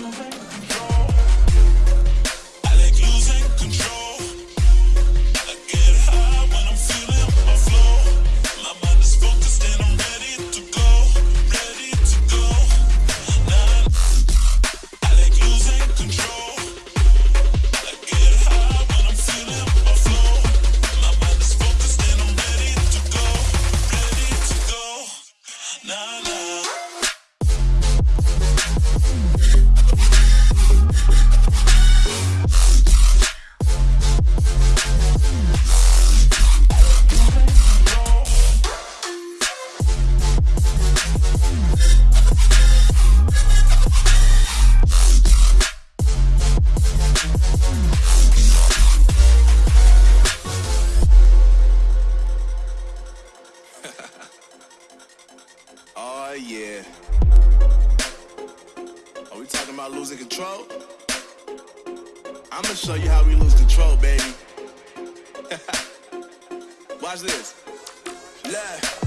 nunca about losing control? I'm gonna show you how we lose control, baby. Watch this. Left.